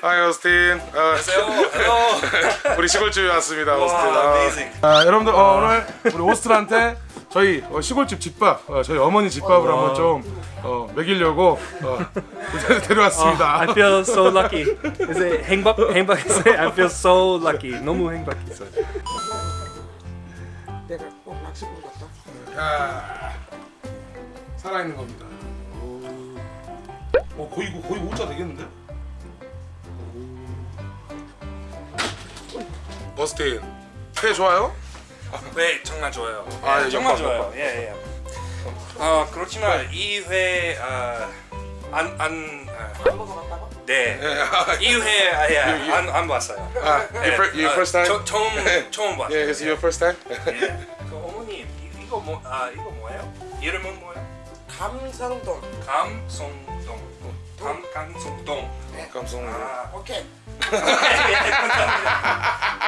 하이 오스틴. 아, 안녕하세요. 우리 시골집에 왔습니다. 오스틴. 와, 아. 아, 여러분들 어, 오늘 우리 오스틴한테 저희 어, 시골집 집밥, 어, 저희 어머니 집밥을 한번 좀 어, 먹이려고 어, 데려왔습니다. I feel so lucky. It 행복? 행복했어요? I feel so lucky. 너무 행복했어요. 내가 꼭 낚시꾼 같다. 야, 살아있는 겁니다. 오, 어, 거의 거의 5자 되겠는데? 오스틴, 회 좋아요? 네, 정말 좋아요. 아, 예, 예, 정말 좋아요. 예, 예. 어, 그렇지만 이회 아, 안안 안 먹어봤다고? 네. 예. 이회 아예 You- you- 안안 봤어요. 아, your, 예, fir- your 아, first time? 저, 처음 처음 봤어요. Yeah, is it your first time? 예. 그 어머니 이- 이거 뭐 아, 이거 뭐예요? 이름은 뭐예요? 감성동. 감송동. 감 감송동. 감성. 아, 오케이.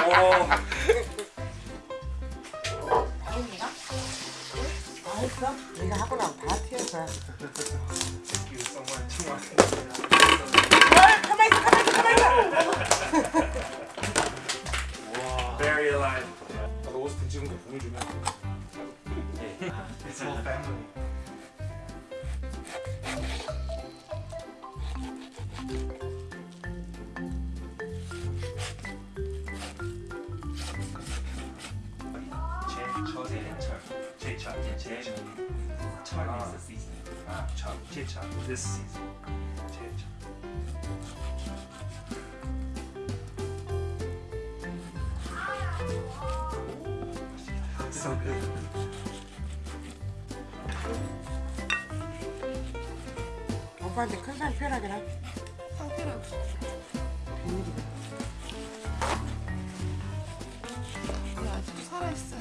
오. 맛있어? 네가 하고 나면 다 튀어서. 아철 제철 this season. 제철. So good. 오빠한테 큰 사람 편하게라. 아직도 살아있어.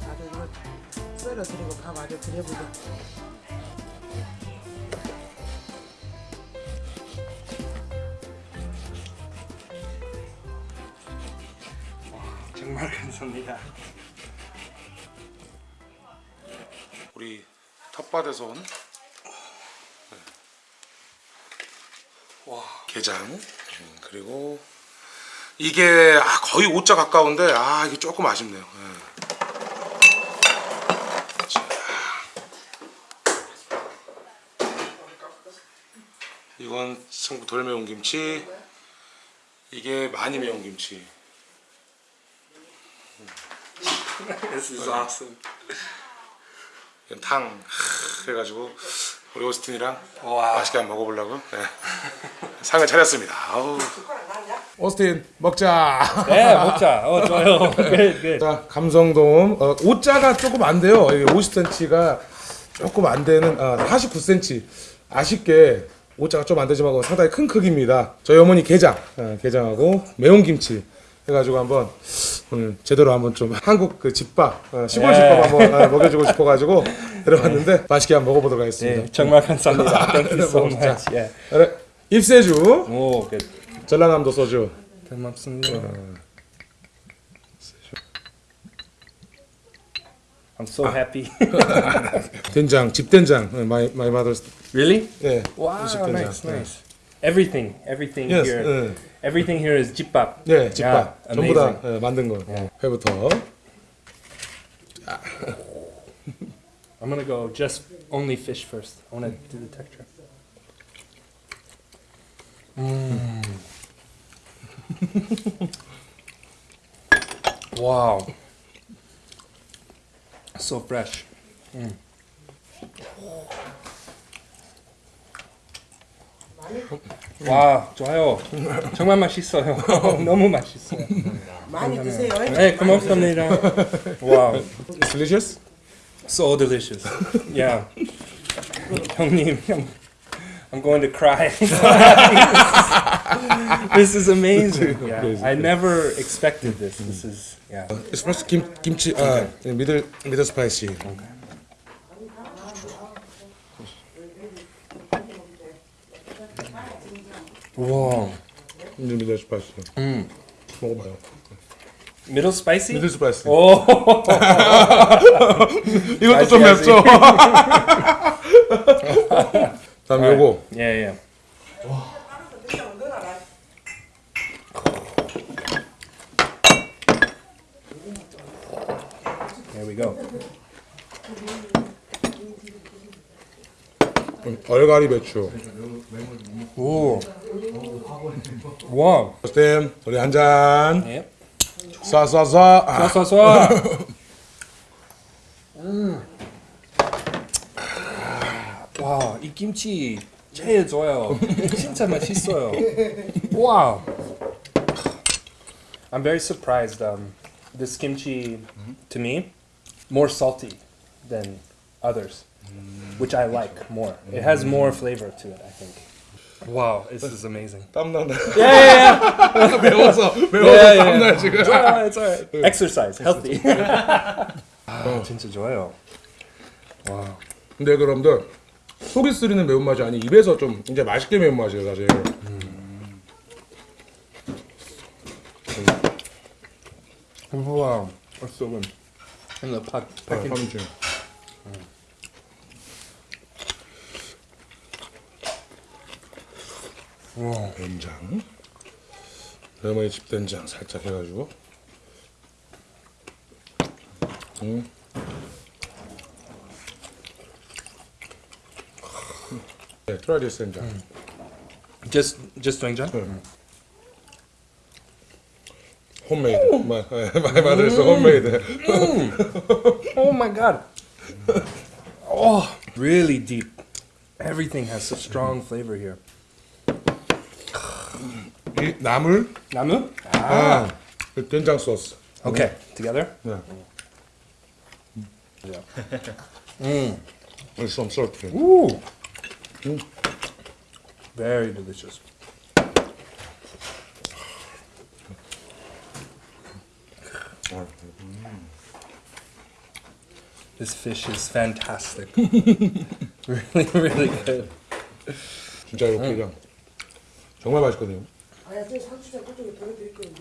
나도 이거 썰어드리고 밥 아주 드려보자. 정말 감사합니다. 우리 텃밭에서 온 와. 게장 음, 그리고 이게 아, 거의 5자 가까운데 아 이게 조금 아쉽네요. 예. 자. 이건 성부 덜 매운 김치 이게 많이 매운 김치 This is awesome. 탕 하, 해가지고 우리 오스틴이랑 와. 맛있게 한번 먹어보려고 네. 상을 차렸습니다. 아우. 오스틴 먹자. 네 먹자. 어 좋아요. good good. 자 감성돔 어, 5자가 조금 안 돼요. 50cm가 조금 안 되는 아, 49cm 아쉽게 5자가 좀 안 되지만 상당히 큰 크기입니다. 저희 어머니 게장 어, 게장하고 매운 김치 해가지고 한번 오늘 제대로 한번 좀 한국 그 집밥 어, 시골 네. 집밥 한번 어, 먹여주고 싶어가지고 들어봤는데 맛있게 한번 먹어보도록 하겠습니다. 네 정말 감사합니다. Thank you so much. 그래, 입세주 오 good. 전라남도 소주 고맙습니다. I'm so happy. 된장 집된장 어, my my mother's really? 네 Wow, 집된장. nice, nice. Everything, everything Yes, here, 네. everything here is 집밥. 네, 집밥 Yeah, 전부 다. 예, 만든 거. 회부터. I'm gonna go just only fish first. I wanna do the texture. Mm. wow. So fresh. Mm. 와, 좋아요. 정말 맛있어요. 너무 맛있어요. 많이 드세요. 네, 고맙습니다. wow. Delicious? So delicious. Yeah. 형님, I'm, I'm going to cry. this is amazing. Yeah. I never expected this. This is yeah. It's first 김 김치 아 미들 미들 스파이시. Wow. 미들 미들 스파이시. 음. 먹어봐요. Middle spicy? 미들 스파이스. 오. 이것도 좀 맵죠. 다음 요거 yeah. There we go. 얼갈이 배추. Ooh. Wow. 스템 우리 한 잔. Yep. 쏴쏴쏴. 아, 쏴, 쏴, 쏴. 음. 와, 이 김치 제일 좋아요. 진짜 맛있어요. Wow. I'm very surprised. Um, this kimchi, to me, more salty than others, which I like more. It has more flavor to it, I think. Wow, this is amazing. 땀 난다. Yeah, yeah, yeah. 매워서 매워서 Yeah, yeah, 땀나 yeah. 지금. It's alright, it's alright. Exercise, healthy. 아, 진짜 좋아요. 와. 근데 여러분들 속이 쓰리는 매운맛이 아니 입에서 좀 이제 맛있게 매운맛이에요 사실. That's so good. And the pack, 아, packing. 삼치. 된장. 레몬이 집된장 살짝 해가지고. 음. 네, 트라이디스 된장. Just, just doenjang. 홈메이드. 마- 예, 많이 만들었어 홈메이드. Oh my god. Oh, really deep. Everything has such strong flavor here. 이 나물, Namu? 아, 그 된장 소스. Okay, together. 네. Yeah. With some salt. Ooh. Very delicious. This fish is fantastic. really, really good. 진짜 이렇게 그냥 정말 맛있거든요. 아야 저 상추장 그쪽에 보내드릴게요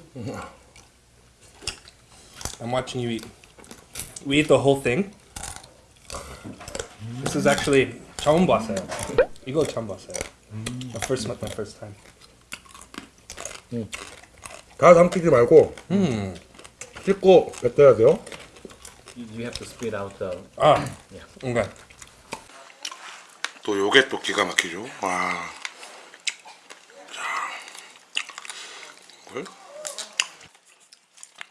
I'm watching you eat. We eat the whole thing. This is actually 처음 봤어요. 이거 처음 봤어요. My first, my first time. 다 삼키지 말고 씻고 뱉어야 돼요. You, you have to spit out the. 아, okay. 또 요게 또 기가 막히죠. 와. 이걸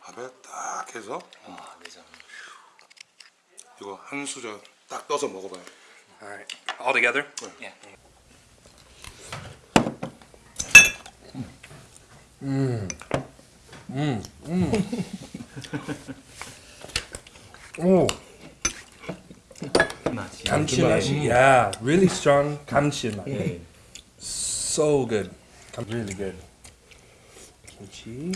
밥에 딱 해서 음. 이거 한 수저 딱 떠서 먹어봐요. All right, all together. Yeah. 오, 맛이. 감칠맛이, yeah, really strong 감칠맛. 네. So good, really good. 김치.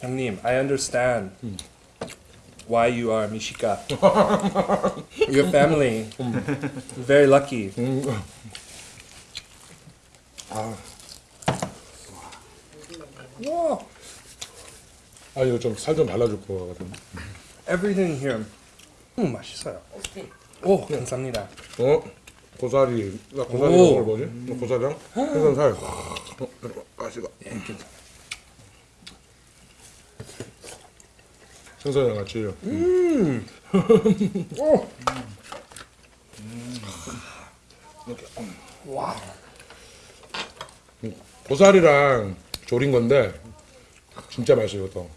형님, I understand why you are Mishika. Your family, very lucky. 아 이거 좀 살 좀 발라줄 거 같은데. Everything here. 음, 맛있어요. 오, 감사합니다. 어? 고사리, 나 고사리 오. 이걸 뭐지? 고사리랑 생선살. 어, 가시가. 생선이랑 같이. 오. 이렇게. 음. 와. 고사리랑 조린 건데 진짜 맛있어요 또.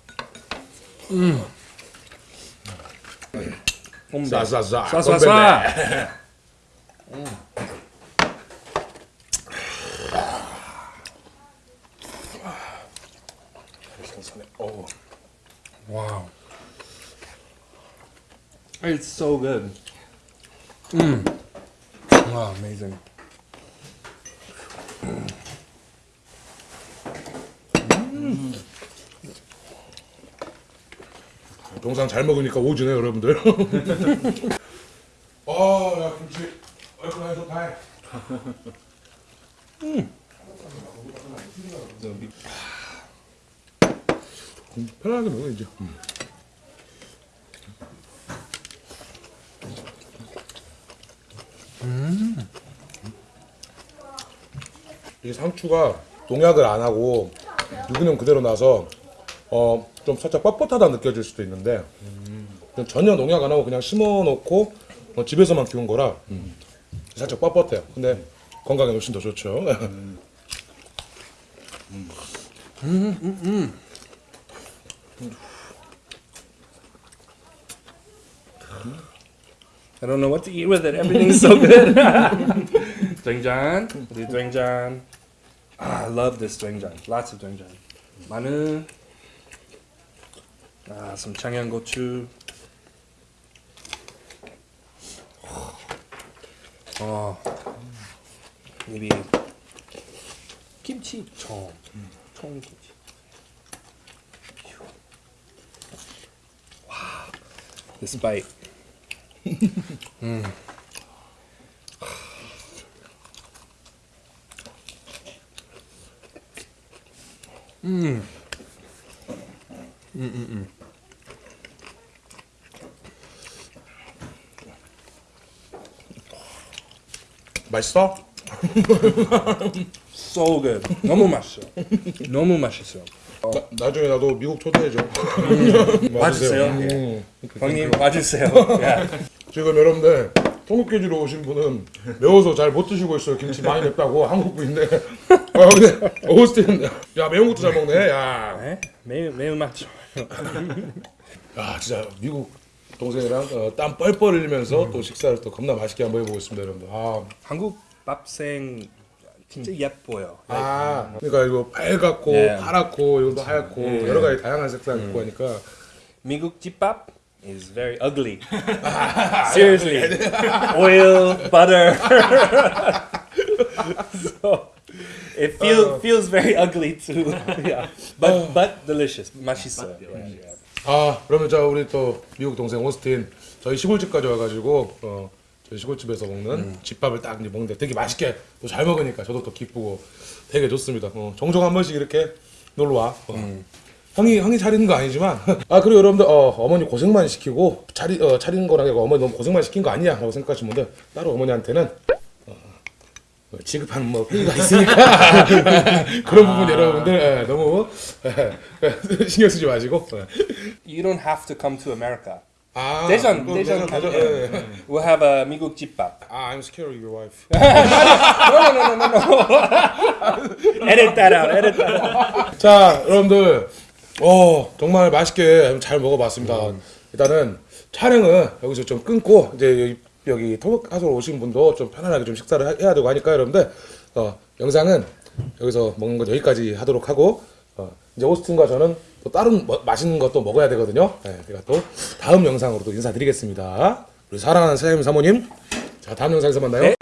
홈 싸싸싸. 싸싸싸. 생선에. 어. Wow. It's so good. Mm. Wow, amazing. 영상 잘 먹으니까 오지네 여러분들. 아, 야 김치 얼큰하게 좋다. 음, 편하게 먹어 이제. 음. 이 상추가 농약을 안 하고 유기농 그대로 나서 어 좀 살짝 뻣뻣하다 느껴질 수도 있는데 좀 전혀 농약 안 하고 그냥 심어놓고 어, 집에서만 키운 거라 음, 살짝 뻣뻣해요. 근데 건강에 훨씬 더 좋죠. I don't know what to eat with it. Everything's so good. doenjang, the doenjang. Ah, I love this doenjang. Lots of doenjang. 마늘. Ah, some 청양고추. Oh, maybe kimchi 청. 청 kimchi. Wow, this bite. 맛있어? So good. 너무 맛있어. 너무 맛있어. 나, 나중에 나도 미국 초대해줘. 와주세요. 음. 형님 와주세요. 야. 지금 여러분들 통곡계주로 오신 분은 매워서 잘 못 드시고 있어요. 김치 많이 맵다고 한국 분인데. 아 근데 오스틴 야 매운 것도 잘 먹네. 야, 네? 매우 매우 맛 야 진짜 미국 동생이랑 어, 땀 뻘뻘 흘리면서 또 식사를 또 겁나 맛있게 한번 해보고 있습니다, 여러분들. 아, 한국 밥생 진짜 예뻐요. 아 그러니까 이거 빨갛고 네. 파랗고 이것도 하얗고 여러 가지 다양한 색깔 있고 하니까 미국 집밥 is very ugly. Seriously, oil, butter. so it feels feels very ugly too. yeah, but but delicious. 맛있어요. Yeah, yeah. 아 그러면 자 우리 또 미국 동생 오스틴 저희 시골집까지 와가지고 어 저희 시골집에서 먹는 집밥을 딱 이제 먹는데 되게 맛있게 또 잘 먹으니까 저도 또 기쁘고 되게 좋습니다. 어, 종종 한 번씩 이렇게 놀러 와. 어. 형이 형이 차리는 거 아니지만 아 그리고 여러분들 어, 어머니 고생만 시키고 차리 어, 차리는 거랑 어머니 너무 고생만 시킨 거 아니냐라고 생각하시는 분들 따로 어머니한테는 지급하는 뭐 페이가 있으니까 그런 부분 여러분들 예, 너무 예, 신경 쓰지 마시고 예. You don't have to come to America. 아, 대전 대전, 가죠. 예, 예. We'll have a 미국 집밥. 아, I'm scared of your wife. No, no, no, no, no. edit that out. Edit that out. 자, 여러분들, 어 정말 맛있게 잘 먹어봤습니다. 일단은 촬영은 여기서 좀 끊고 이제 여기, 토목하소로 오신 분도 좀 편안하게 좀 식사를 하- 해야 되고 하니까 여러분들 어, 영상은 여기서 먹는 건 여기까지 하도록 하고 어, 이제 오스틴과 저는 또 다른 뭐- 맛있는 것도 먹어야 되거든요. 네, 제가 또 다음 영상으로 또 인사드리겠습니다. 우리 사랑하는 사장님 사모님, 자 다음 영상에서 만나요. 네.